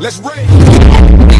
Let's rage.